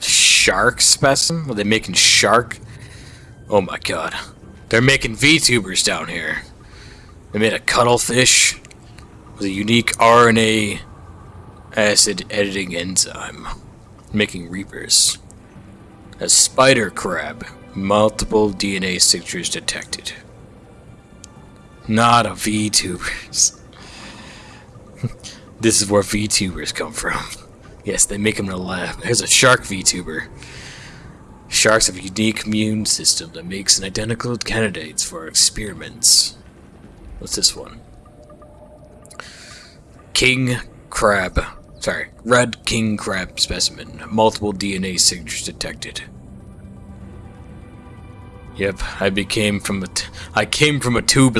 Shark specimen? Are they making shark? Oh my god. They're making VTubers down here. They made a cuttlefish with a unique RNA acid editing enzyme. Making reapers. A spider crab. Multiple DNA signatures detected. Not a VTubers. this is where VTubers come from. Yes, they make them lab. There's a shark VTuber. Sharks have a unique immune system that makes an identical candidates for experiments. What's this one? King crab. Sorry, red king crab specimen. Multiple DNA signatures detected. Yep, I became from a. T- I came from a tube